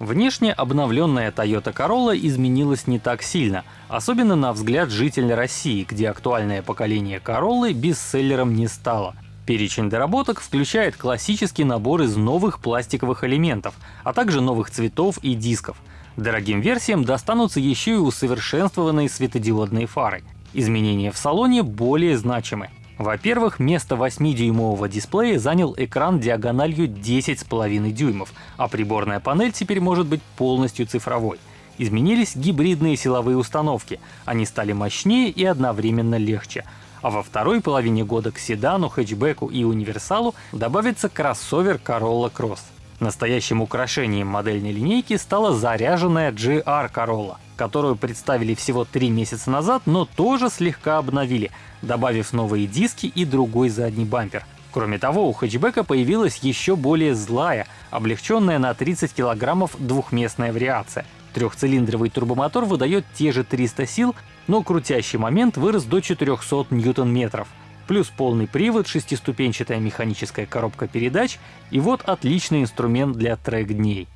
Внешне обновленная Toyota Corolla изменилась не так сильно, особенно на взгляд жителя России, где актуальное поколение Corolla бестселлером не стало. Перечень доработок включает классический набор из новых пластиковых элементов, а также новых цветов и дисков. Дорогим версиям достанутся еще и усовершенствованные светодиодные фары. Изменения в салоне более значимы. Во-первых, место 8-дюймового дисплея занял экран диагональю 10,5 дюймов, а приборная панель теперь может быть полностью цифровой. Изменились гибридные силовые установки, они стали мощнее и одновременно легче. А во второй половине года к седану, хэтчбеку и универсалу добавится кроссовер Corolla Cross. Настоящим украшением модельной линейки стала заряженная GR Corolla, которую представили всего три месяца назад, но тоже слегка обновили, добавив новые диски и другой задний бампер. Кроме того, у хэтчбека появилась еще более злая, облегченная на 30 килограммов двухместная вариация. Трехцилиндровый турбомотор выдает те же 300 сил, но крутящий момент вырос до 400 ньютон-метров плюс полный привод, шестиступенчатая механическая коробка передач и вот отличный инструмент для трек-дней.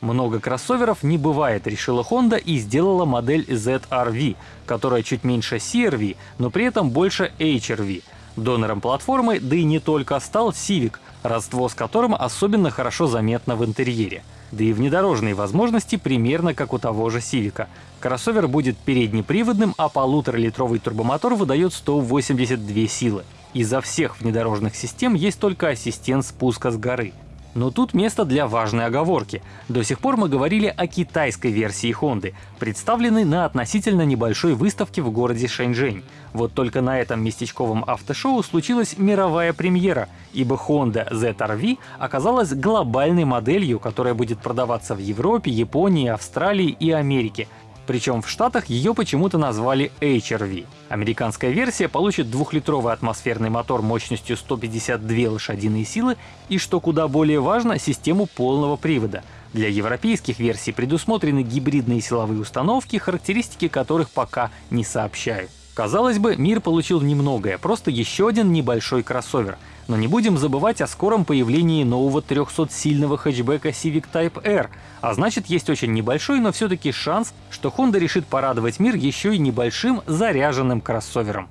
Много кроссоверов не бывает, решила Honda и сделала модель ZR-V, которая чуть меньше CR-V, но при этом больше HR-V. Донором платформы, да и не только, стал Civic, родство с которым особенно хорошо заметно в интерьере. Да и внедорожные возможности примерно как у того же Civic. Кроссовер будет переднеприводным, а полуторалитровый турбомотор выдает 182 силы. Изо всех внедорожных систем есть только ассистент спуска с горы. Но тут место для важной оговорки. До сих пор мы говорили о китайской версии Honda, представленной на относительно небольшой выставке в городе Шэньчжэнь. Вот только на этом местечковом автошоу случилась мировая премьера, ибо Honda ZR-V оказалась глобальной моделью, которая будет продаваться в Европе, Японии, Австралии и Америке, причем в Штатах ее почему-то назвали HRV. Американская версия получит двухлитровый атмосферный мотор мощностью 152 лошадиные силы и, что куда более важно, систему полного привода. Для европейских версий предусмотрены гибридные силовые установки, характеристики которых пока не сообщают. Казалось бы, мир получил немногое, просто еще один небольшой кроссовер — но не будем забывать о скором появлении нового 300-сильного хэтчбека Civic Type R, а значит есть очень небольшой, но все-таки шанс, что Honda решит порадовать мир еще и небольшим заряженным кроссовером.